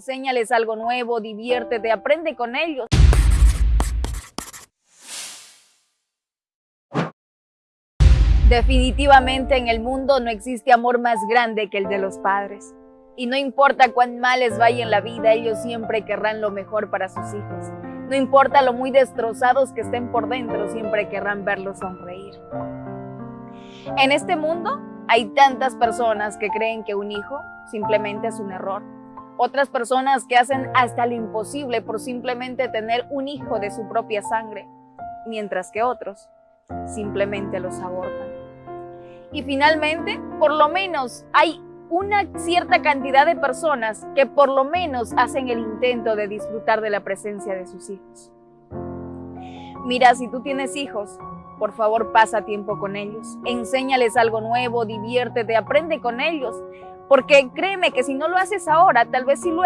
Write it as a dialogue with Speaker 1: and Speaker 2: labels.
Speaker 1: enséñales algo nuevo, diviértete, aprende con ellos. Definitivamente en el mundo no existe amor más grande que el de los padres. Y no importa cuán mal les vaya en la vida, ellos siempre querrán lo mejor para sus hijos. No importa lo muy destrozados que estén por dentro, siempre querrán verlos sonreír. En este mundo hay tantas personas que creen que un hijo simplemente es un error. Otras personas que hacen hasta lo imposible por simplemente tener un hijo de su propia sangre, mientras que otros simplemente los abortan. Y finalmente, por lo menos hay una cierta cantidad de personas que por lo menos hacen el intento de disfrutar de la presencia de sus hijos. Mira, si tú tienes hijos, por favor pasa tiempo con ellos, enséñales algo nuevo, diviértete, aprende con ellos, porque créeme que si no lo haces ahora, tal vez si luego